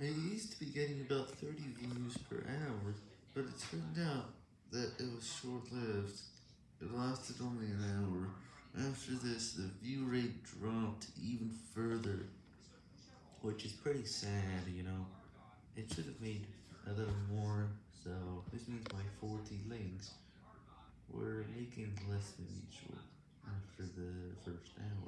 I used to be getting about 30 views per hour, but it turned out that it was short-lived. It lasted only an hour. After this, the view rate dropped even further, which is pretty sad, you know. It should have made a little more, so this means my 40 links were making less than usual after the first hour.